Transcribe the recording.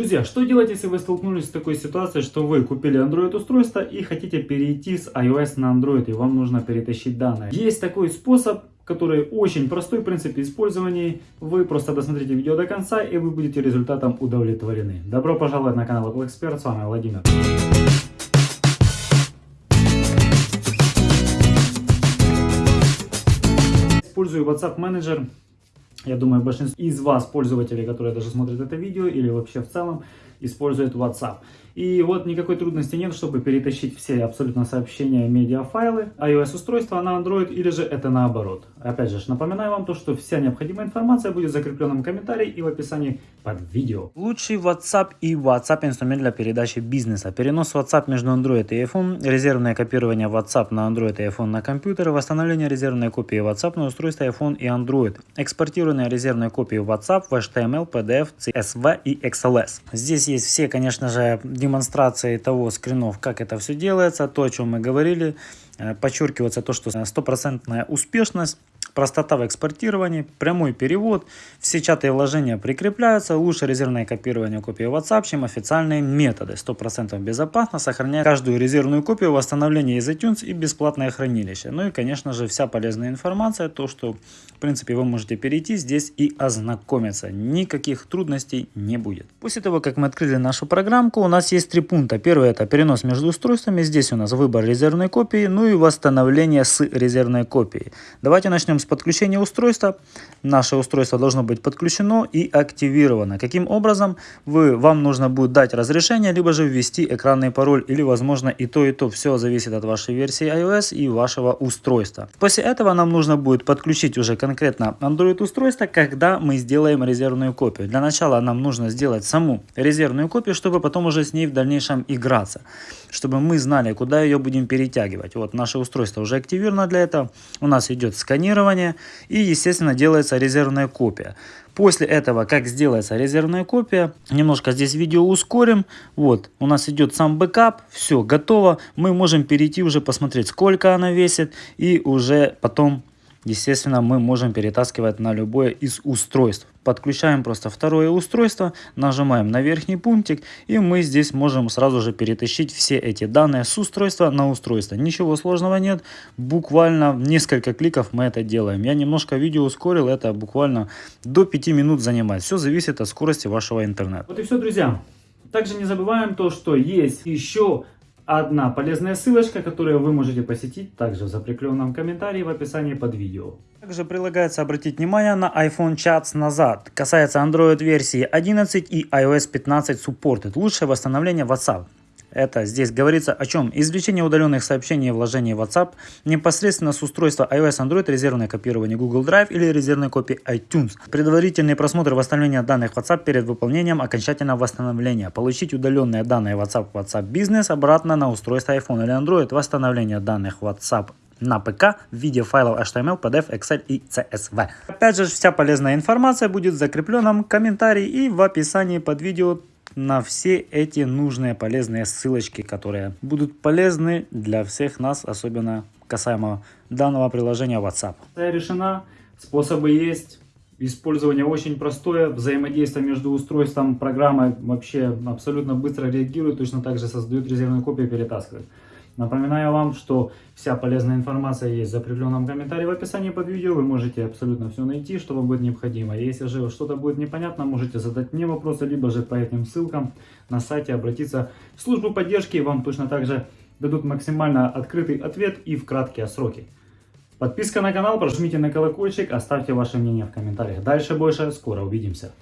Друзья, что делать, если вы столкнулись с такой ситуацией, что вы купили Android устройство и хотите перейти с iOS на Android, и вам нужно перетащить данные? Есть такой способ, который очень простой в принципе использования. Вы просто досмотрите видео до конца, и вы будете результатом удовлетворены. Добро пожаловать на канал Apple Expert, с вами Владимир. Использую WhatsApp Manager я думаю, большинство из вас, пользователей, которые даже смотрят это видео или вообще в целом, используют WhatsApp. И вот никакой трудности нет, чтобы перетащить все абсолютно сообщения, медиафайлы, iOS-устройства на Android или же это наоборот. Опять же, напоминаю вам то, что вся необходимая информация будет в закрепленном комментарии и в описании под видео. Лучший WhatsApp и WhatsApp инструмент для передачи бизнеса. Перенос WhatsApp между Android и iPhone, резервное копирование WhatsApp на Android и iPhone на компьютер, восстановление резервной копии WhatsApp на устройство iPhone и Android, экспортирование резервной копии WhatsApp в HTML, PDF, CSV и XLS. Здесь есть все, конечно же, демонстрации того скринов, как это все делается, то, о чем мы говорили. Э, подчеркивается то, что стопроцентная успешность Простота в экспортировании, прямой перевод, все чаты и вложения прикрепляются, лучше резервное копирование копии WhatsApp, чем официальные методы. 100% безопасно, сохраняя каждую резервную копию, восстановление из iTunes и бесплатное хранилище. Ну и конечно же вся полезная информация, то что в принципе вы можете перейти здесь и ознакомиться. Никаких трудностей не будет. После того как мы открыли нашу программку, у нас есть три пункта. Первый это перенос между устройствами, здесь у нас выбор резервной копии, ну и восстановление с резервной копией. Давайте начнем с подключения устройства. Наше устройство должно быть подключено и активировано. Каким образом? Вы, вам нужно будет дать разрешение, либо же ввести экранный пароль, или возможно и то, и то. Все зависит от вашей версии iOS и вашего устройства. После этого нам нужно будет подключить уже конкретно Android устройство, когда мы сделаем резервную копию. Для начала нам нужно сделать саму резервную копию, чтобы потом уже с ней в дальнейшем играться. Чтобы мы знали, куда ее будем перетягивать. Вот наше устройство уже активировано для этого. У нас идет сканирование сканирование и, естественно, делается резервная копия. После этого, как сделается резервная копия, немножко здесь видео ускорим. Вот, у нас идет сам бэкап, все, готово. Мы можем перейти уже посмотреть, сколько она весит и уже потом естественно, мы можем перетаскивать на любое из устройств. Подключаем просто второе устройство, нажимаем на верхний пунктик, и мы здесь можем сразу же перетащить все эти данные с устройства на устройство. Ничего сложного нет, буквально несколько кликов мы это делаем. Я немножко видео ускорил, это буквально до 5 минут занимает. Все зависит от скорости вашего интернета. Вот и все, друзья. Также не забываем то, что есть еще одна полезная ссылочка, которую вы можете посетить также в закрепленном комментарии в описании под видео. Также прилагается обратить внимание на iPhone Chats назад. Касается Android версии 11 и iOS 15 Supported. Лучшее восстановление WhatsApp. Это здесь говорится о чем? Извлечение удаленных сообщений и вложение в WhatsApp непосредственно с устройства iOS Android, резервное копирование Google Drive или резервной копии iTunes. Предварительный просмотр восстановления данных WhatsApp перед выполнением окончательного восстановления. Получить удаленные данные WhatsApp WhatsApp Business обратно на устройство iPhone или Android. Восстановление данных WhatsApp на ПК в виде файлов HTML, PDF, Excel и CSV. Опять же, вся полезная информация будет в закрепленном комментарии и в описании под видео на все эти нужные полезные ссылочки, которые будут полезны для всех нас, особенно касаемо данного приложения WhatsApp. Решена, способы есть, использование очень простое, взаимодействие между устройством программой вообще абсолютно быстро реагирует, точно так же создает резервную копию и перетаскивает. Напоминаю вам, что вся полезная информация есть в закрепленном комментарии в описании под видео. Вы можете абсолютно все найти, что вам будет необходимо. Если же что-то будет непонятно, можете задать мне вопросы, либо же по этим ссылкам на сайте обратиться в службу поддержки. Вам точно так же дадут максимально открытый ответ и в краткие сроки. Подписка на канал, прожмите на колокольчик, оставьте ваше мнение в комментариях. Дальше больше, скоро увидимся.